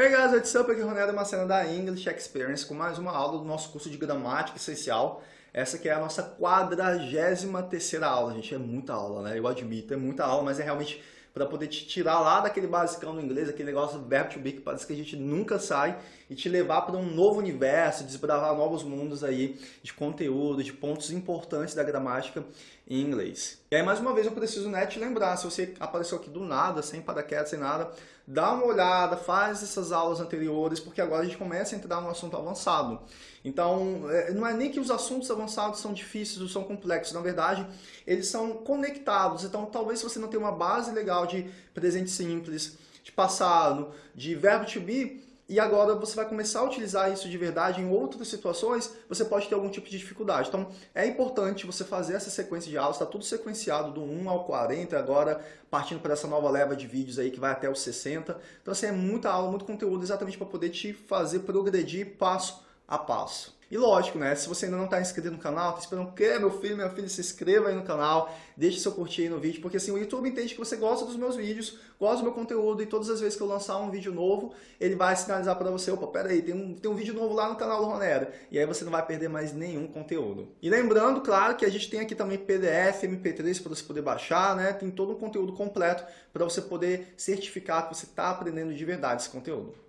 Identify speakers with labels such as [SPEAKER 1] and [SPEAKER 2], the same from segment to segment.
[SPEAKER 1] Hey guys, what's up? Aqui é o Ronaldo Macena da English Experience com mais uma aula do nosso curso de gramática essencial. Essa que é a nossa quadragésima terceira aula, gente. É muita aula, né? Eu admito, é muita aula, mas é realmente para poder te tirar lá daquele basicão do inglês, aquele negócio verbo to be, que parece que a gente nunca sai, e te levar para um novo universo, desbravar novos mundos aí de conteúdo, de pontos importantes da gramática em inglês. E aí, mais uma vez, eu preciso né, te lembrar, se você apareceu aqui do nada, sem paraquedas, sem nada, dá uma olhada, faz essas aulas anteriores, porque agora a gente começa a entrar no assunto avançado. Então, é, não é nem que os assuntos avançados são difíceis ou são complexos, na verdade, eles são conectados. Então, talvez se você não tenha uma base legal de presente simples, de passado, de verbo to be, e agora você vai começar a utilizar isso de verdade em outras situações, você pode ter algum tipo de dificuldade. Então, é importante você fazer essa sequência de aulas, está tudo sequenciado do 1 ao 40, agora partindo para essa nova leva de vídeos aí que vai até os 60. Então, assim, é muita aula, muito conteúdo exatamente para poder te fazer progredir passo a passo. E lógico, né? Se você ainda não está inscrito no canal, está esperando que meu filho, meu filho se inscreva aí no canal, deixe seu curtir aí no vídeo, porque assim o YouTube entende que você gosta dos meus vídeos, gosta do meu conteúdo e todas as vezes que eu lançar um vídeo novo, ele vai sinalizar para você, opa, pera aí, tem um, tem um vídeo novo lá no canal do Ronera. E aí você não vai perder mais nenhum conteúdo. E lembrando, claro, que a gente tem aqui também PDF, MP3 para você poder baixar, né? Tem todo um conteúdo completo para você poder certificar que você está aprendendo de verdade esse conteúdo.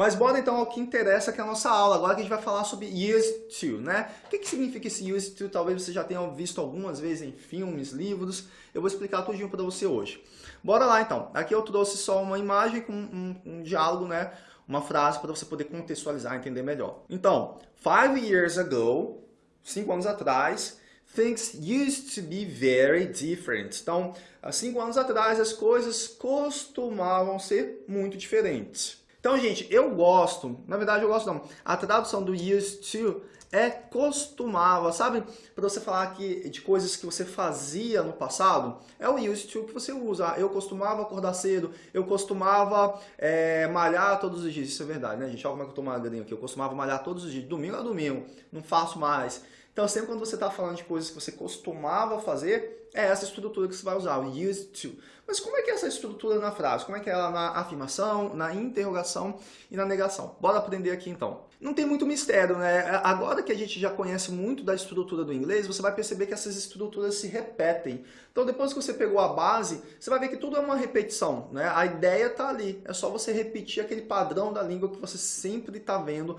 [SPEAKER 1] Mas bora então ao que interessa, que é a nossa aula. Agora que a gente vai falar sobre used to, né? O que, que significa esse used to? Talvez você já tenha visto algumas vezes em filmes, livros. Eu vou explicar tudinho para você hoje. Bora lá então. Aqui eu trouxe só uma imagem com um, um diálogo, né? Uma frase para você poder contextualizar e entender melhor. Então, five years ago, cinco anos atrás, things used to be very different. Então, há cinco anos atrás, as coisas costumavam ser muito diferentes. Então, gente, eu gosto, na verdade eu gosto não, a tradução do used to é costumava, sabe? Para você falar que, de coisas que você fazia no passado, é o used to que você usa. Eu costumava acordar cedo, eu costumava é, malhar todos os dias. Isso é verdade, né, gente? Olha como é que eu tô magrinho aqui. Eu costumava malhar todos os dias, domingo a domingo, não faço mais. Então, sempre quando você está falando de coisas que você costumava fazer, é essa estrutura que você vai usar, o used to. Mas como é que é essa estrutura na frase? Como é que é ela na afirmação, na interrogação e na negação? Bora aprender aqui então. Não tem muito mistério, né? Agora que a gente já conhece muito da estrutura do inglês, você vai perceber que essas estruturas se repetem. Então depois que você pegou a base, você vai ver que tudo é uma repetição, né? A ideia está ali, é só você repetir aquele padrão da língua que você sempre está vendo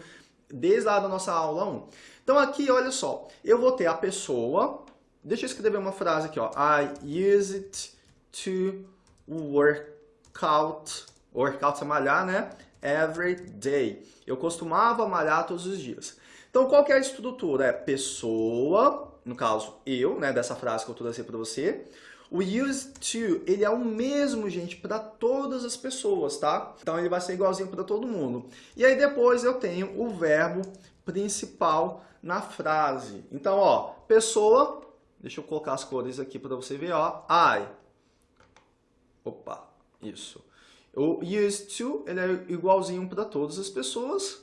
[SPEAKER 1] desde lá da nossa aula 1. Então aqui, olha só, eu vou ter a pessoa, deixa eu escrever uma frase aqui, ó. I use it to work out, workout é malhar, né? Every day. Eu costumava malhar todos os dias. Então, qual que é a estrutura? É pessoa, no caso, eu, né, dessa frase que eu trouxe para você. O use to, ele é o mesmo, gente, para todas as pessoas, tá? Então, ele vai ser igualzinho para todo mundo. E aí, depois, eu tenho o verbo principal na frase. Então, ó, pessoa, deixa eu colocar as cores aqui para você ver, ó, I. Opa, isso. O used to, ele é igualzinho para todas as pessoas.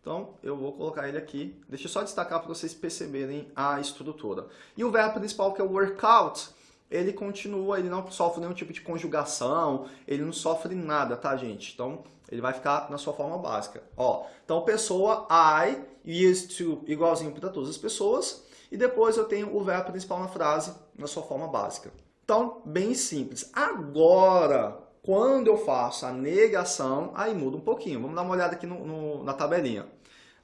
[SPEAKER 1] Então, eu vou colocar ele aqui. Deixa eu só destacar para vocês perceberem a estrutura. E o verbo principal, que é o workout, ele continua, ele não sofre nenhum tipo de conjugação, ele não sofre nada, tá, gente? Então, ele vai ficar na sua forma básica. Ó, então, pessoa, I, used to, igualzinho para todas as pessoas. E depois eu tenho o verbo principal na frase, na sua forma básica. Então, bem simples. Agora, quando eu faço a negação, aí muda um pouquinho. Vamos dar uma olhada aqui no, no, na tabelinha.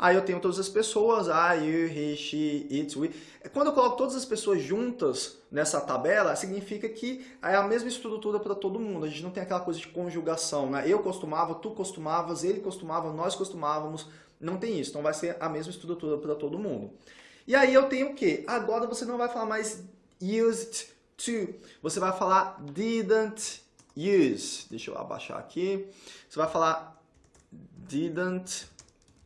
[SPEAKER 1] Aí eu tenho todas as pessoas, I, you, he, she, it, we. Quando eu coloco todas as pessoas juntas nessa tabela, significa que é a mesma estrutura para todo mundo. A gente não tem aquela coisa de conjugação, né? Eu costumava, tu costumavas, ele costumava, nós costumávamos. Não tem isso. Então vai ser a mesma estrutura para todo mundo. E aí eu tenho o quê? Agora você não vai falar mais used to. Você vai falar didn't use. Deixa eu abaixar aqui. Você vai falar didn't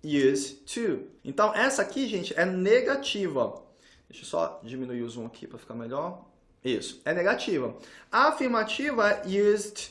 [SPEAKER 1] use to. Então, essa aqui, gente, é negativa. Deixa eu só diminuir o zoom aqui para ficar melhor. Isso, é negativa. A afirmativa é used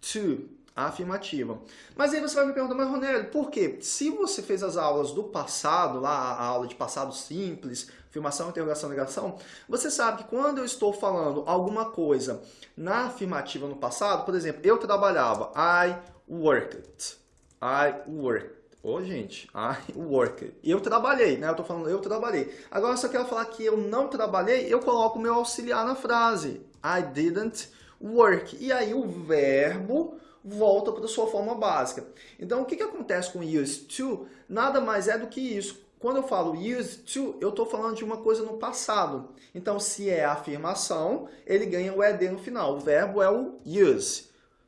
[SPEAKER 1] to. afirmativa. Mas aí você vai me perguntar, mas Ronélio, por quê? Se você fez as aulas do passado, lá a aula de passado simples, afirmação, interrogação, negação, você sabe que quando eu estou falando alguma coisa na afirmativa no passado, por exemplo, eu trabalhava, I worked, I worked. Ô, gente, I worked. Eu trabalhei, né? Eu tô falando eu trabalhei. Agora, se eu quero falar que eu não trabalhei, eu coloco o meu auxiliar na frase. I didn't work. E aí o verbo volta para sua forma básica. Então, o que, que acontece com used to? Nada mais é do que isso. Quando eu falo used to, eu estou falando de uma coisa no passado. Então, se é afirmação, ele ganha o ed no final. O verbo é o use.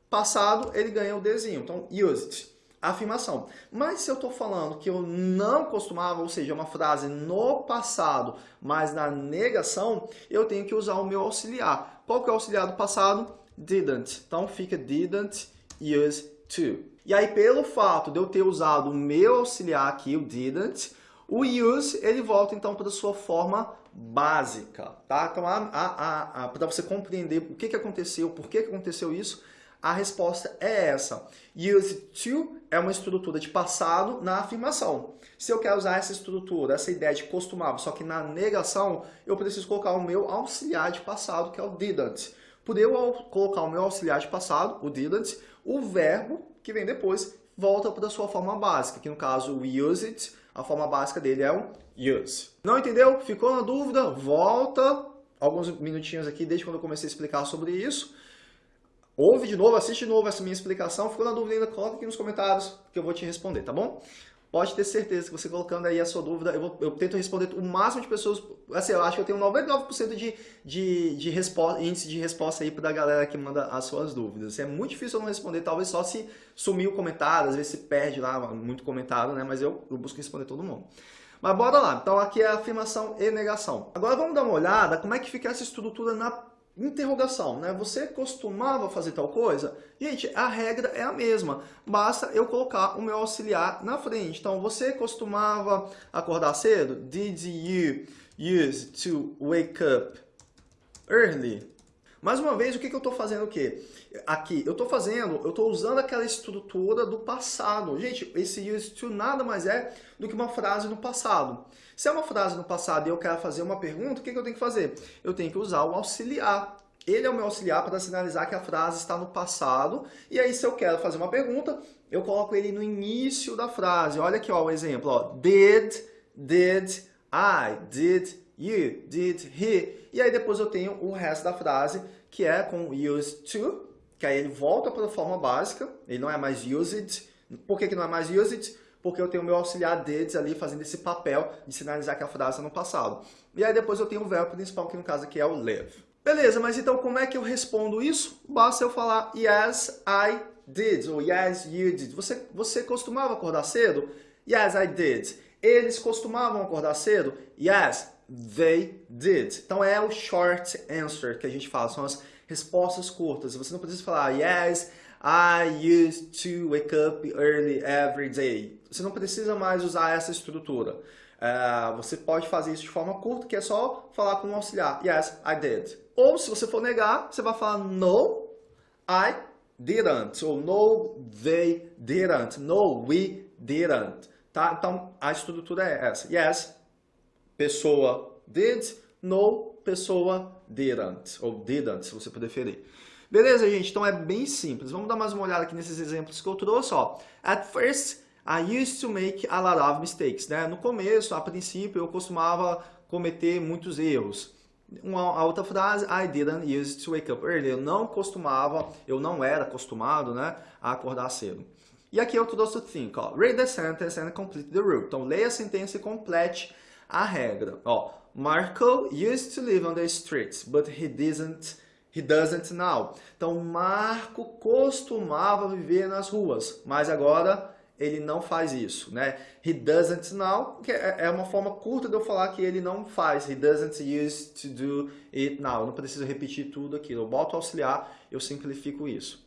[SPEAKER 1] Passado, ele ganha o desinho. Então, used. Afirmação. Mas se eu estou falando que eu não costumava, ou seja, uma frase no passado, mas na negação, eu tenho que usar o meu auxiliar. Qual que é o auxiliar do passado? Didn't. Então, fica didn't use to. E aí, pelo fato de eu ter usado o meu auxiliar aqui, o didn't, o use, ele volta então para a sua forma básica, tá? Então, para você compreender o que, que aconteceu, por que, que aconteceu isso, a resposta é essa. Use to é uma estrutura de passado na afirmação. Se eu quero usar essa estrutura, essa ideia de costumava, só que na negação, eu preciso colocar o meu auxiliar de passado, que é o didn't. Por eu colocar o meu auxiliar de passado, o didn't, o verbo que vem depois volta para a sua forma básica, que no caso o use it, a forma básica dele é o use. Não entendeu? Ficou na dúvida? Volta alguns minutinhos aqui, desde quando eu comecei a explicar sobre isso. Ouve de novo, assiste de novo essa minha explicação. Ficou na dúvida ainda? Coloca aqui nos comentários que eu vou te responder, tá bom? pode ter certeza que você colocando aí a sua dúvida, eu, vou, eu tento responder o máximo de pessoas, assim, eu acho que eu tenho 99% de, de, de resposta, índice de resposta aí da galera que manda as suas dúvidas. É muito difícil eu não responder, talvez só se sumir o comentário, às vezes se perde lá muito comentário, né? Mas eu, eu busco responder todo mundo. Mas bora lá, então aqui é afirmação e negação. Agora vamos dar uma olhada como é que fica essa estrutura na interrogação, né? Você costumava fazer tal coisa? Gente, a regra é a mesma. Basta eu colocar o meu auxiliar na frente. Então, você costumava acordar cedo? Did you use to wake up early? Mais uma vez, o que, que eu estou fazendo o? Aqui, eu estou fazendo, eu estou usando aquela estrutura do passado. Gente, esse use to nada mais é do que uma frase no passado. Se é uma frase no passado e eu quero fazer uma pergunta, o que, que eu tenho que fazer? Eu tenho que usar o auxiliar. Ele é o meu auxiliar para sinalizar que a frase está no passado. E aí, se eu quero fazer uma pergunta, eu coloco ele no início da frase. Olha aqui ó, o exemplo. Ó. Did, did I, did you, did he. E aí depois eu tenho o resto da frase que é com used to, que aí ele volta para a forma básica, ele não é mais used. Por que, que não é mais used? Porque eu tenho o meu auxiliar did ali fazendo esse papel de sinalizar que a frase está no passado. E aí depois eu tenho o verbo principal, que no caso aqui é o live. Beleza, mas então como é que eu respondo isso? Basta eu falar yes, I did, ou yes, you did. Você, você costumava acordar cedo? Yes, I did. Eles costumavam acordar cedo? Yes, they did. Então é o short answer que a gente fala, são as respostas curtas. Você não precisa falar yes, I used to wake up early every day. Você não precisa mais usar essa estrutura. Uh, você pode fazer isso de forma curta, que é só falar com o auxiliar. Yes, I did. Ou se você for negar, você vai falar no, I didn't. Ou no, they didn't. No, we didn't. Tá? Então, a estrutura é essa. Yes, pessoa did, no, pessoa didn't, ou didn't, se você preferir. Beleza, gente? Então é bem simples. Vamos dar mais uma olhada aqui nesses exemplos que eu trouxe. Ó. At first, I used to make a lot of mistakes. Né? No começo, a princípio, eu costumava cometer muitos erros. Uma outra frase, I didn't use to wake up early. Eu não costumava, eu não era acostumado né, a acordar cedo. E aqui eu trouxe o think. Ó. Read the sentence and complete the rule. Então, leia a sentença e complete a regra. Ó, Marco used to live on the streets, but he doesn't, he doesn't now. Então, Marco costumava viver nas ruas, mas agora ele não faz isso, né? He doesn't now, que é, é uma forma curta de eu falar que ele não faz. He doesn't use to do it now. Eu não preciso repetir tudo aquilo. Eu boto auxiliar, eu simplifico isso.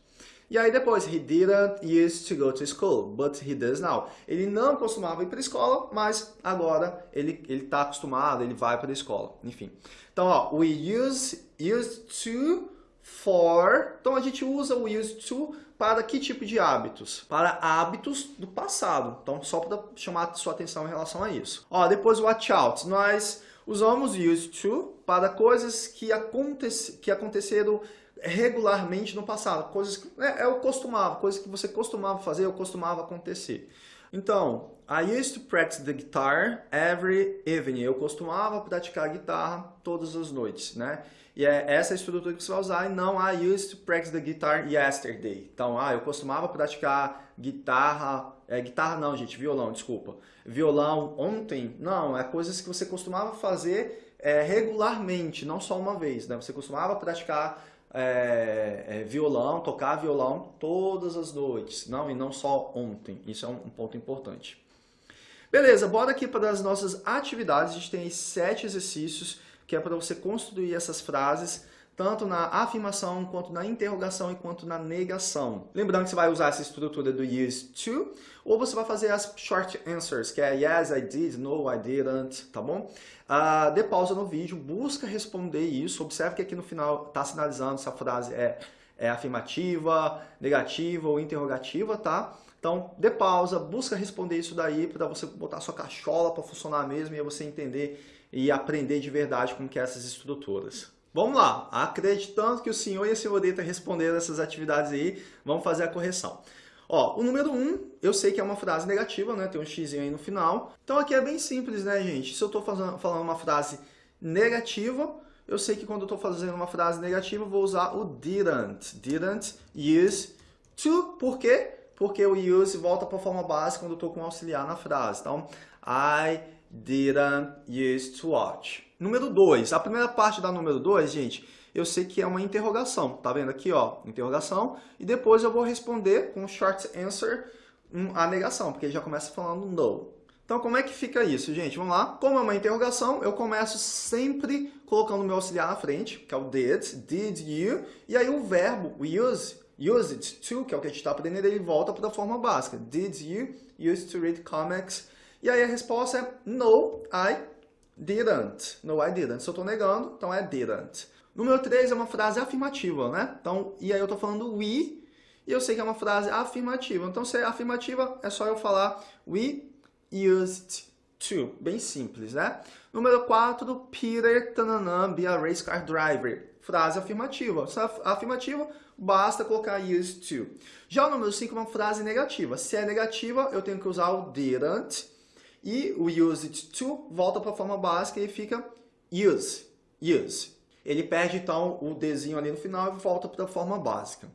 [SPEAKER 1] E aí depois, he didn't used to go to school, but he does now. Ele não costumava ir para a escola, mas agora ele está acostumado, ele vai para a escola. Enfim. Então, ó, we use, used to for. Então a gente usa o used to para que tipo de hábitos? Para hábitos do passado. Então só para chamar sua atenção em relação a isso. Ó, depois watch out. Nós usamos used to para coisas que, acontece, que aconteceram regularmente no passado. Coisas que é, é o costumava, coisas que você costumava fazer ou costumava acontecer. Então, I used to practice the guitar every evening. Eu costumava praticar guitarra todas as noites, né? E é essa estrutura que você vai usar e não I used to practice the guitar yesterday. Então, ah, eu costumava praticar guitarra, é, guitarra não, gente, violão, desculpa. Violão ontem, não, é coisas que você costumava fazer é, regularmente, não só uma vez, né? Você costumava praticar é, é, violão, tocar violão todas as noites, não, e não só ontem. Isso é um, um ponto importante. Beleza, bora aqui para as nossas atividades. A gente tem sete exercícios que é para você construir essas frases tanto na afirmação, quanto na interrogação e quanto na negação. Lembrando que você vai usar essa estrutura do use to, ou você vai fazer as short answers, que é yes, I did, no, I didn't, tá bom? Uh, dê pausa no vídeo, busca responder isso, observe que aqui no final está sinalizando se a frase é, é afirmativa, negativa ou interrogativa, tá? Então, dê pausa, busca responder isso daí para você botar sua cachola para funcionar mesmo e você entender e aprender de verdade como que é essas estruturas. Vamos lá, acreditando que o senhor e a senhorita responderam essas atividades aí, vamos fazer a correção. Ó, o número 1, um, eu sei que é uma frase negativa, né? Tem um x aí no final. Então aqui é bem simples, né, gente? Se eu estou falando uma frase negativa, eu sei que quando eu estou fazendo uma frase negativa, eu vou usar o didn't. Didn't use to, por quê? Porque o use volta para a forma básica quando eu estou com auxiliar na frase. Então, I didn't use to watch. Número 2. A primeira parte da número 2, gente, eu sei que é uma interrogação. Tá vendo aqui, ó? Interrogação. E depois eu vou responder com short answer a negação, porque já começa falando no. Então, como é que fica isso, gente? Vamos lá. Como é uma interrogação, eu começo sempre colocando o meu auxiliar na frente, que é o did, did you, e aí o verbo, use, use it to, que é o que a gente está aprendendo, ele volta para a forma básica. Did you use to read comics e aí a resposta é no, I didn't. No, I didn't. Se eu estou negando, então é didn't. Número 3 é uma frase afirmativa, né? Então, e aí eu estou falando we, e eu sei que é uma frase afirmativa. Então, se é afirmativa, é só eu falar we used to. Bem simples, né? Número 4, Peter tananã, be a race car driver. Frase afirmativa. Se é afirmativa, basta colocar used to. Já o número 5 é uma frase negativa. Se é negativa, eu tenho que usar o didn't e o use it to volta para a forma básica e fica use, use. Ele perde então o Dzinho ali no final e volta para a forma básica.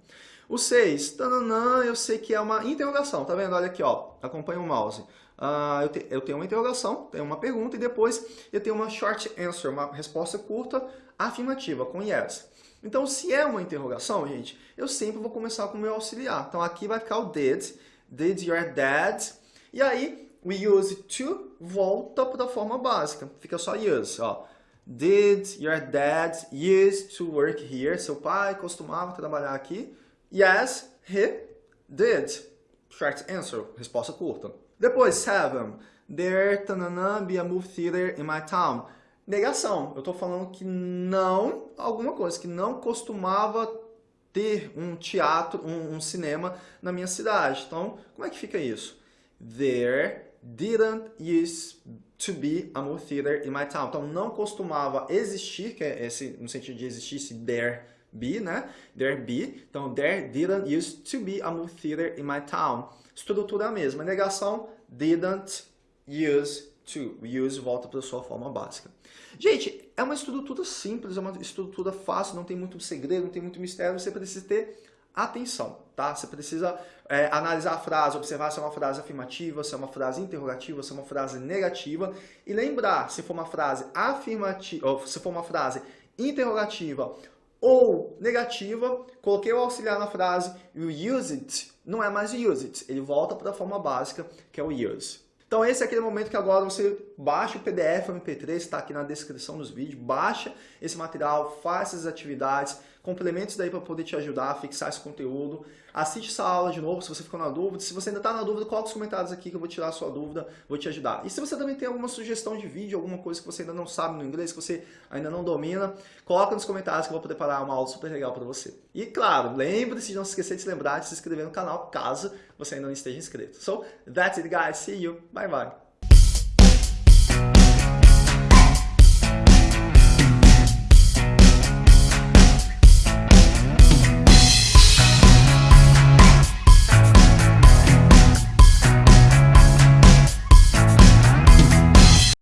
[SPEAKER 1] O 6, tananã, eu sei que é uma interrogação, tá vendo? Olha aqui, ó, acompanha o mouse. Uh, eu, te, eu, tenho uma interrogação, tenho uma pergunta e depois eu tenho uma short answer, uma resposta curta afirmativa, com yes. Então, se é uma interrogação, gente, eu sempre vou começar com o meu auxiliar. Então, aqui vai ficar o did, did your dad, e aí o use to volta para a forma básica. Fica só use, ó. Did your dad used to work here? Seu pai costumava trabalhar aqui? Yes, he did. Short answer, resposta curta. Depois, seven. There tanana, be a movie theater in my town. Negação. Eu estou falando que não, alguma coisa, que não costumava ter um teatro, um, um cinema na minha cidade. Então, como é que fica isso? There didn't used to be a movie theater in my town. Então, não costumava existir, que é esse, no sentido de existir, se there be, né? There be. Então, there didn't used to be a movie theater in my town. Estrutura mesma. Negação, didn't use to. Use volta para a sua forma básica. Gente, é uma estrutura simples, é uma estrutura fácil, não tem muito segredo, não tem muito mistério. Você precisa ter atenção, tá? Você precisa é, analisar a frase, observar se é uma frase afirmativa, se é uma frase interrogativa, se é uma frase negativa. E lembrar se for uma frase afirmativa, se for uma frase interrogativa ou negativa, coloquei o auxiliar na frase e o use it. Não é mais use it, ele volta para a forma básica que é o use. Então esse é aquele momento que agora você baixa o PDF MP3, está aqui na descrição dos vídeos, baixa esse material, faça essas atividades, complementos daí para poder te ajudar a fixar esse conteúdo. Assiste essa aula de novo se você ficou na dúvida. Se você ainda está na dúvida, coloca os comentários aqui que eu vou tirar a sua dúvida, vou te ajudar. E se você também tem alguma sugestão de vídeo, alguma coisa que você ainda não sabe no inglês, que você ainda não domina, coloca nos comentários que eu vou preparar uma aula super legal para você. E claro, lembre-se de não se esquecer de se lembrar de se inscrever no canal, caso você ainda não esteja inscrito. So, that's it guys, see you, bye bye.